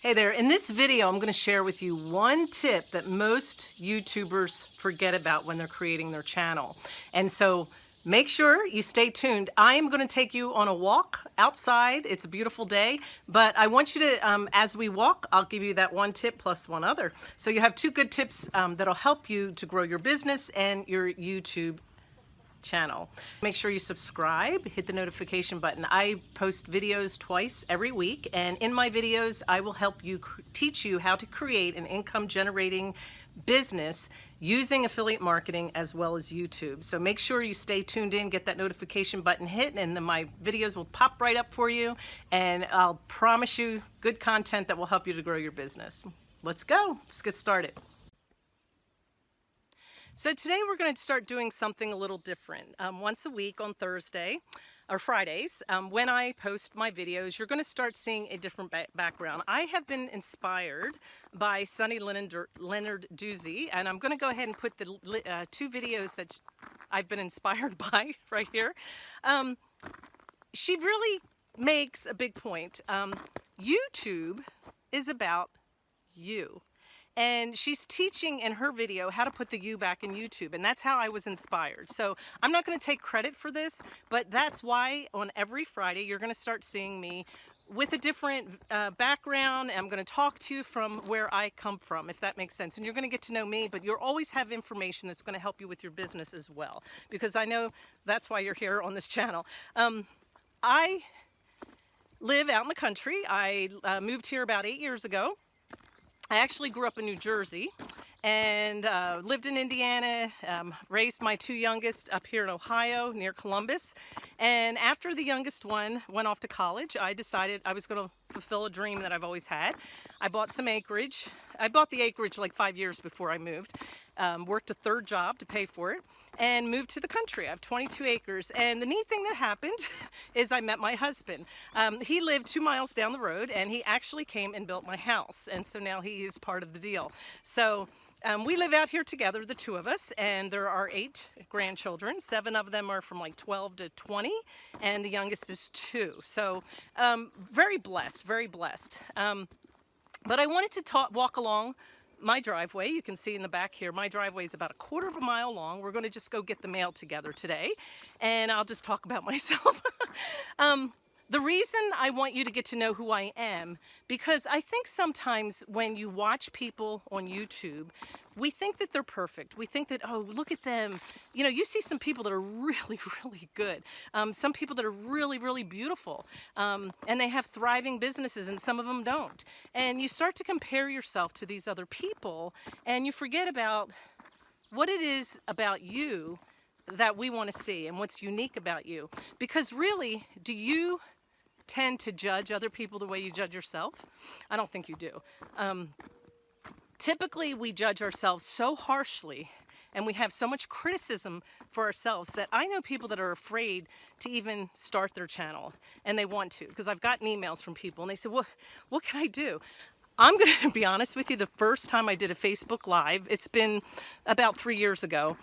Hey there, in this video I'm going to share with you one tip that most YouTubers forget about when they're creating their channel. And so make sure you stay tuned. I am going to take you on a walk outside. It's a beautiful day, but I want you to, um, as we walk, I'll give you that one tip plus one other. So you have two good tips um, that'll help you to grow your business and your YouTube channel. Make sure you subscribe, hit the notification button. I post videos twice every week and in my videos I will help you teach you how to create an income generating business using affiliate marketing as well as YouTube. So make sure you stay tuned in, get that notification button hit, and then my videos will pop right up for you. And I'll promise you good content that will help you to grow your business. Let's go, let's get started. So today we're going to start doing something a little different. Um, once a week on Thursday or Fridays, um, when I post my videos, you're going to start seeing a different ba background. I have been inspired by Sunny Lenarduzzi, and I'm going to go ahead and put the uh, two videos that I've been inspired by right here. Um, she really makes a big point. Um, YouTube is about you and she's teaching in her video how to put the U back in YouTube and that's how I was inspired. So I'm not going to take credit for this, but that's why on every Friday you're going to start seeing me with a different uh, background. I'm going to talk to you from where I come from, if that makes sense. And you're going to get to know me, but you'll always have information that's going to help you with your business as well, because I know that's why you're here on this channel. Um, I live out in the country. I uh, moved here about eight years ago. I actually grew up in New Jersey and uh, lived in Indiana, um, raised my two youngest up here in Ohio near Columbus. And after the youngest one went off to college, I decided I was going to fulfill a dream that I've always had. I bought some acreage. I bought the acreage like five years before I moved um, worked a third job to pay for it, and moved to the country. I have 22 acres. And the neat thing that happened is I met my husband. Um, he lived two miles down the road, and he actually came and built my house. And so now he is part of the deal. So um, we live out here together, the two of us, and there are eight grandchildren. Seven of them are from like 12 to 20, and the youngest is two. So um, very blessed, very blessed. Um, but I wanted to talk, walk along my driveway. You can see in the back here, my driveway is about a quarter of a mile long. We're going to just go get the mail together today, and I'll just talk about myself. um, the reason I want you to get to know who I am, because I think sometimes when you watch people on YouTube, we think that they're perfect. We think that, oh, look at them. You know, you see some people that are really, really good. Um, some people that are really, really beautiful. Um, and they have thriving businesses and some of them don't. And you start to compare yourself to these other people and you forget about what it is about you that we want to see and what's unique about you. Because really, do you tend to judge other people the way you judge yourself? I don't think you do. Um, typically, we judge ourselves so harshly and we have so much criticism for ourselves that I know people that are afraid to even start their channel and they want to because I've gotten emails from people and they say, well, what can I do? I'm going to be honest with you, the first time I did a Facebook Live, it's been about three years ago,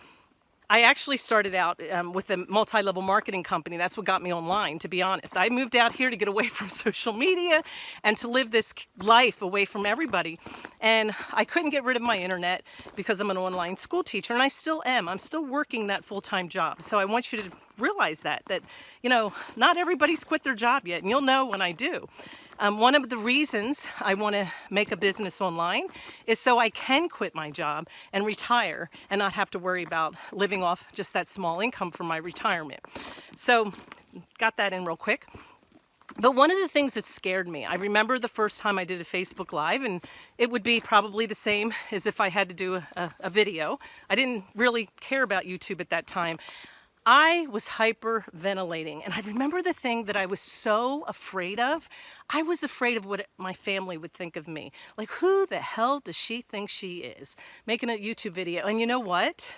I actually started out um, with a multi-level marketing company. That's what got me online, to be honest. I moved out here to get away from social media and to live this life away from everybody. And I couldn't get rid of my internet because I'm an online school teacher, and I still am. I'm still working that full-time job. So I want you to realize that, that, you know, not everybody's quit their job yet, and you'll know when I do. Um, one of the reasons I want to make a business online is so I can quit my job and retire and not have to worry about living off just that small income for my retirement. So got that in real quick. But one of the things that scared me, I remember the first time I did a Facebook Live, and it would be probably the same as if I had to do a, a video. I didn't really care about YouTube at that time. I was hyperventilating. And I remember the thing that I was so afraid of. I was afraid of what my family would think of me. Like, who the hell does she think she is? Making a YouTube video. And you know what?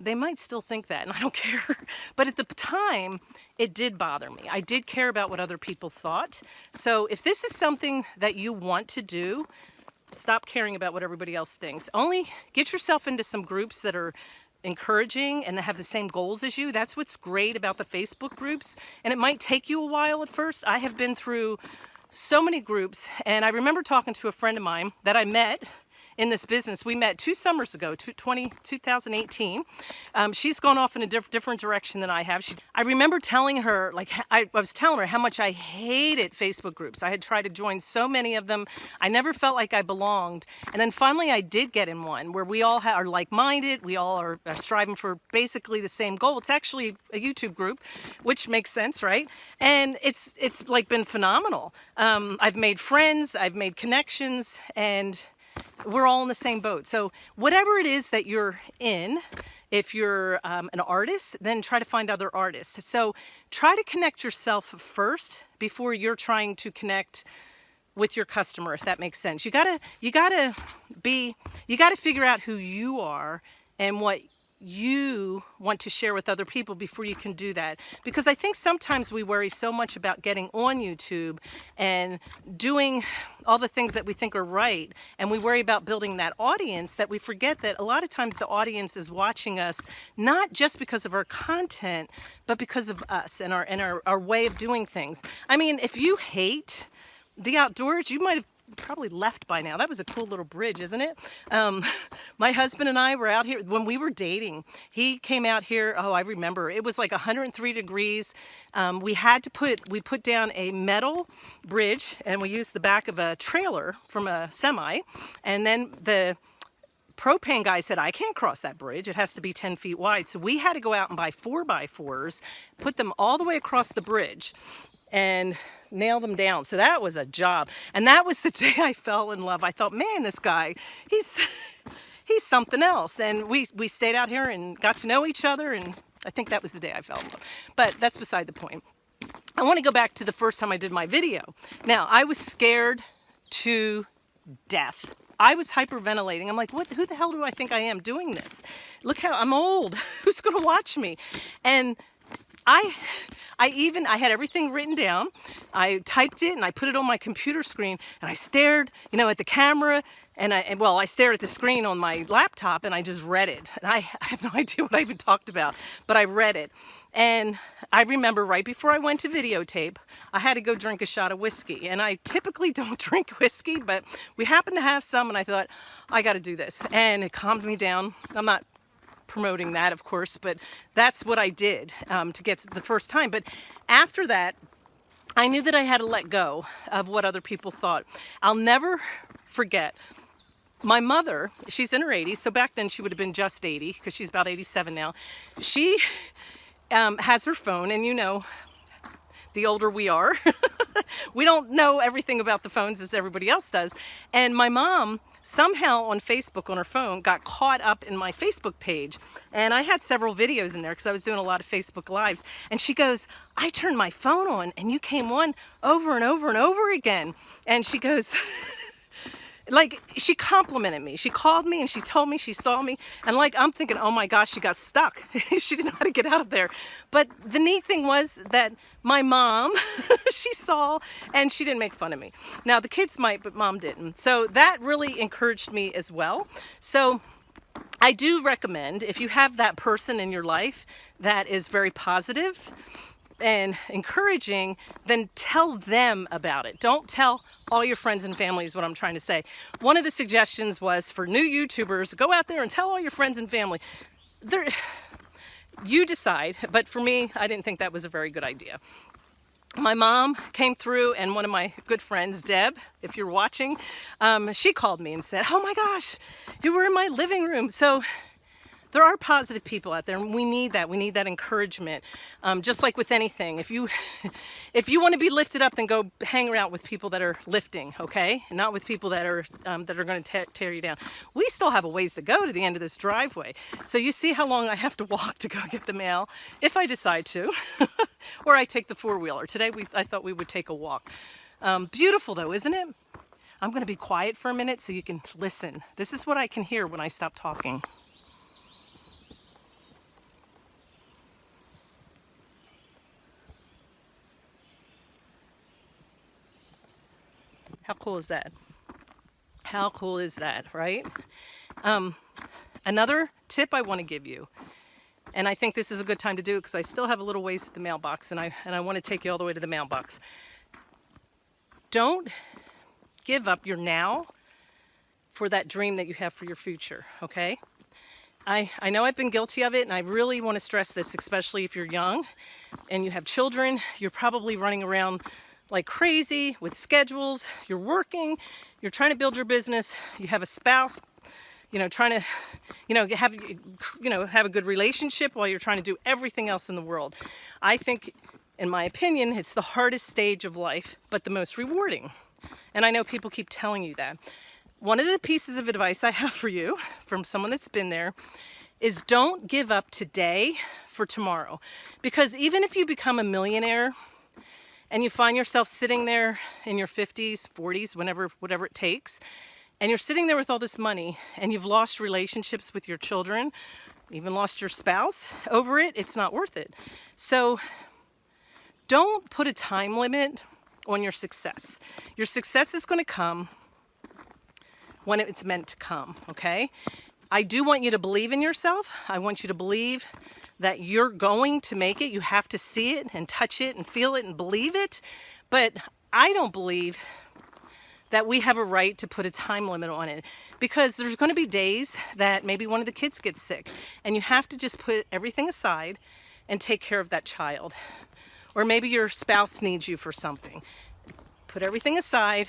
They might still think that, and I don't care. But at the time, it did bother me. I did care about what other people thought. So if this is something that you want to do, stop caring about what everybody else thinks. Only get yourself into some groups that are encouraging and have the same goals as you. That's what's great about the Facebook groups. And it might take you a while at first. I have been through so many groups. And I remember talking to a friend of mine that I met in this business. We met two summers ago, 20, 2018. Um, she's gone off in a diff different direction than I have. She, I remember telling her, like, I, I was telling her how much I hated Facebook groups. I had tried to join so many of them. I never felt like I belonged. And then finally I did get in one where we all are like-minded. We all are, are striving for basically the same goal. It's actually a YouTube group, which makes sense, right? And it's, it's like been phenomenal. Um, I've made friends, I've made connections, and we're all in the same boat. So whatever it is that you're in, if you're um, an artist, then try to find other artists. So try to connect yourself first before you're trying to connect with your customer, if that makes sense. You gotta, you gotta be, you gotta figure out who you are and what you want to share with other people before you can do that. Because I think sometimes we worry so much about getting on YouTube and doing all the things that we think are right and we worry about building that audience that we forget that a lot of times the audience is watching us not just because of our content but because of us and our and our, our way of doing things. I mean if you hate the outdoors you might have probably left by now. That was a cool little bridge, isn't it? Um, my husband and I were out here when we were dating. He came out here, oh, I remember. It was like 103 degrees. Um, we had to put, we put down a metal bridge and we used the back of a trailer from a semi. And then the propane guy said, I can't cross that bridge. It has to be 10 feet wide. So we had to go out and buy four by fours, put them all the way across the bridge and nail them down. So that was a job. And that was the day I fell in love. I thought, man, this guy, he's he's something else. And we, we stayed out here and got to know each other. And I think that was the day I fell in love. But that's beside the point. I want to go back to the first time I did my video. Now, I was scared to death. I was hyperventilating. I'm like, what, who the hell do I think I am doing this? Look how I'm old. Who's going to watch me? And I, I even, I had everything written down. I typed it and I put it on my computer screen and I stared, you know, at the camera and I, and, well, I stared at the screen on my laptop and I just read it. And I, I have no idea what I even talked about, but I read it. And I remember right before I went to videotape, I had to go drink a shot of whiskey. And I typically don't drink whiskey, but we happened to have some and I thought, I gotta do this. And it calmed me down. I'm not promoting that, of course, but that's what I did um, to get to the first time. But after that, I knew that I had to let go of what other people thought. I'll never forget my mother, she's in her 80s, so back then she would have been just 80 because she's about 87 now. She um, has her phone and you know, the older we are, we don't know everything about the phones as everybody else does. And my mom somehow on Facebook on her phone got caught up in my Facebook page. And I had several videos in there because I was doing a lot of Facebook lives. And she goes I turned my phone on and you came on over and over and over again. And she goes like she complimented me. She called me and she told me she saw me. And like I'm thinking oh my gosh she got stuck. She didn't know how to get out of there. But the neat thing was that my mom she saw and she didn't make fun of me. Now the kids might but mom didn't. So that really encouraged me as well. So I do recommend if you have that person in your life that is very positive and encouraging, then tell them about it. Don't tell all your friends and family is what I'm trying to say. One of the suggestions was for new YouTubers, go out there and tell all your friends and family. They're, you decide, but for me, I didn't think that was a very good idea. My mom came through and one of my good friends, Deb, if you're watching, um, she called me and said, oh my gosh, you were in my living room. So there are positive people out there and we need that. We need that encouragement um, just like with anything. If you if you want to be lifted up then go hang around with people that are lifting okay? Not with people that are um, that are going to tear you down. We still have a ways to go to the end of this driveway. So you see how long I have to walk to go get the mail? If I decide to or I take the four-wheeler. Today we I thought we would take a walk. Um, beautiful though isn't it? I'm going to be quiet for a minute so you can listen. This is what I can hear when I stop talking How cool is that? How cool is that, right? Um, another tip I want to give you, and I think this is a good time to do it because I still have a little ways to the mailbox and I, and I want to take you all the way to the mailbox. don't give up your now for that dream that you have for your future, okay? I, I know I've been guilty of it and I really want to stress this, especially if you're young and you have children, you're probably running around like crazy with schedules, you're working, you're trying to build your business, you have a spouse, you know, trying to, you know, have, you know, have a good relationship while you're trying to do everything else in the world. I think, in my opinion, it's the hardest stage of life, but the most rewarding. And I know people keep telling you that. One of the pieces of advice I have for you from someone that's been there is don't give up today for tomorrow. Because even if you become a millionaire and you find yourself sitting there in your 50s, 40s, whenever, whatever it takes, and you're sitting there with all this money and you've lost relationships with your children, even lost your spouse over it, it's not worth it. So don't put a time limit on your success. Your success is going to come when it's meant to come, okay? I do want you to believe in yourself. I want you to believe that you're going to make it. You have to see it and touch it and feel it and believe it. But I don't believe that we have a right to put a time limit on it because there's going to be days that maybe one of the kids gets sick and you have to just put everything aside and take care of that child. Or maybe your spouse needs you for something. Put everything aside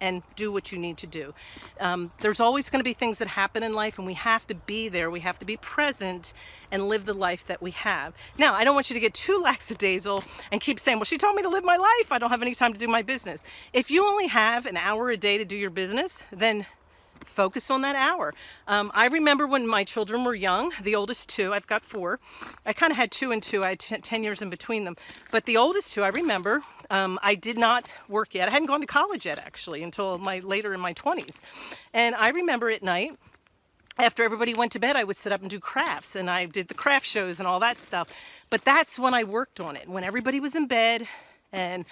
and do what you need to do. Um, there's always going to be things that happen in life and we have to be there. We have to be present and live the life that we have. Now, I don't want you to get too lackadaisical and keep saying, well, she told me to live my life. I don't have any time to do my business. If you only have an hour a day to do your business, then focus on that hour. Um, I remember when my children were young, the oldest two, I've got four. I kind of had two and two, I had 10 years in between them. But the oldest two, I remember, um, I did not work yet. I hadn't gone to college yet, actually, until my later in my 20s. And I remember at night, after everybody went to bed, I would sit up and do crafts, and I did the craft shows and all that stuff. But that's when I worked on it, when everybody was in bed, and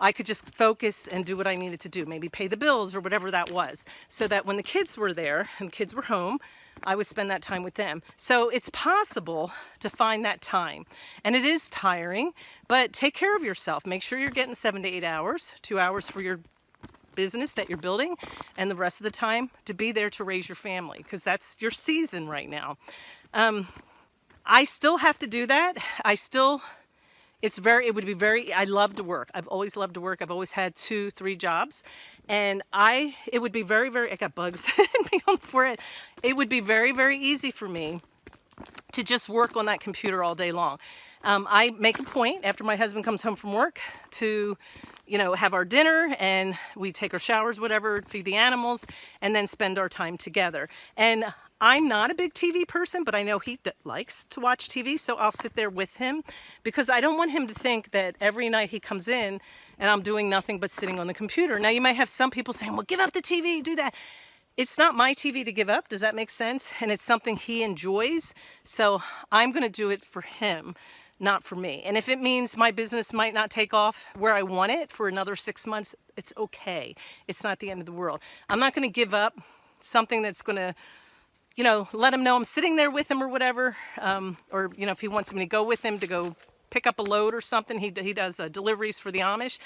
I could just focus and do what I needed to do, maybe pay the bills or whatever that was, so that when the kids were there and the kids were home, I would spend that time with them. So it's possible to find that time. And it is tiring, but take care of yourself. Make sure you're getting seven to eight hours, two hours for your business that you're building, and the rest of the time to be there to raise your family, because that's your season right now. Um, I still have to do that. I still it's very, it would be very, I love to work. I've always loved to work. I've always had two, three jobs. And I, it would be very, very, I got bugs the forehead. It would be very, very easy for me to just work on that computer all day long. Um, I make a point after my husband comes home from work to, you know, have our dinner and we take our showers, whatever, feed the animals, and then spend our time together. And I'm not a big TV person, but I know he likes to watch TV, so I'll sit there with him because I don't want him to think that every night he comes in and I'm doing nothing but sitting on the computer. Now you might have some people saying, well, give up the TV, do that. It's not my TV to give up, does that make sense? And it's something he enjoys, so I'm gonna do it for him, not for me. And if it means my business might not take off where I want it for another six months, it's okay. It's not the end of the world. I'm not gonna give up something that's gonna you know, let him know I'm sitting there with him or whatever. Um, or, you know, if he wants me to go with him to go pick up a load or something, he, he does uh, deliveries for the Amish,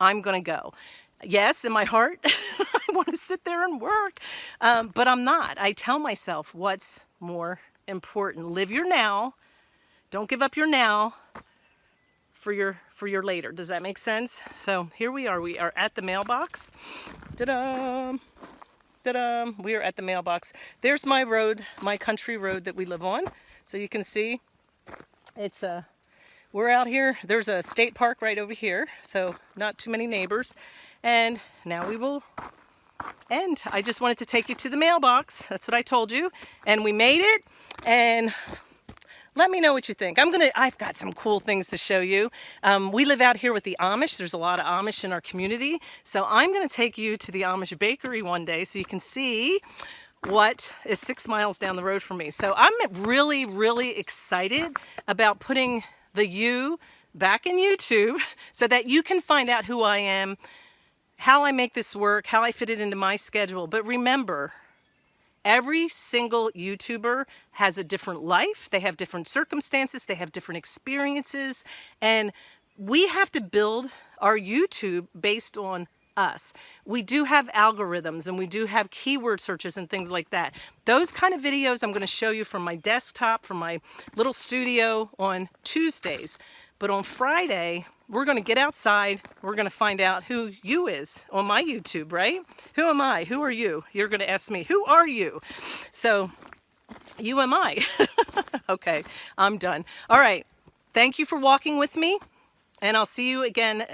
I'm going to go. Yes, in my heart, I want to sit there and work, um, but I'm not. I tell myself what's more important. Live your now. Don't give up your now for your for your later. Does that make sense? So here we are. We are at the mailbox. Ta-da! Ta-da! We are at the mailbox. There's my road, my country road that we live on. So you can see it's a, uh, we're out here. There's a state park right over here. So not too many neighbors. And now we will end. I just wanted to take you to the mailbox. That's what I told you. And we made it. And let me know what you think. I'm gonna, I've got some cool things to show you. Um, we live out here with the Amish. There's a lot of Amish in our community. So I'm gonna take you to the Amish bakery one day so you can see what is six miles down the road from me. So I'm really, really excited about putting the you back in YouTube so that you can find out who I am, how I make this work, how I fit it into my schedule. But remember, Every single YouTuber has a different life. They have different circumstances. They have different experiences. And we have to build our YouTube based on us. We do have algorithms and we do have keyword searches and things like that. Those kind of videos I'm going to show you from my desktop, from my little studio on Tuesdays. But on Friday, we're going to get outside. We're going to find out who you is on my YouTube, right? Who am I? Who are you? You're going to ask me, who are you? So, you am I. okay, I'm done. All right. Thank you for walking with me. And I'll see you again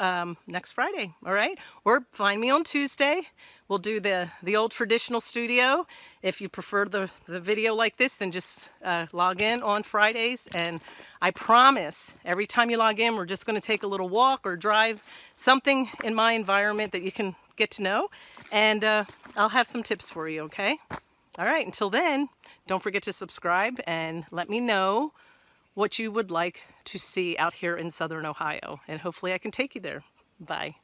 um, next Friday, all right? Or find me on Tuesday. We'll do the, the old traditional studio. If you prefer the, the video like this, then just uh, log in on Fridays. And I promise, every time you log in, we're just gonna take a little walk or drive, something in my environment that you can get to know. And uh, I'll have some tips for you, okay? All right, until then, don't forget to subscribe and let me know what you would like to see out here in Southern Ohio. And hopefully I can take you there. Bye.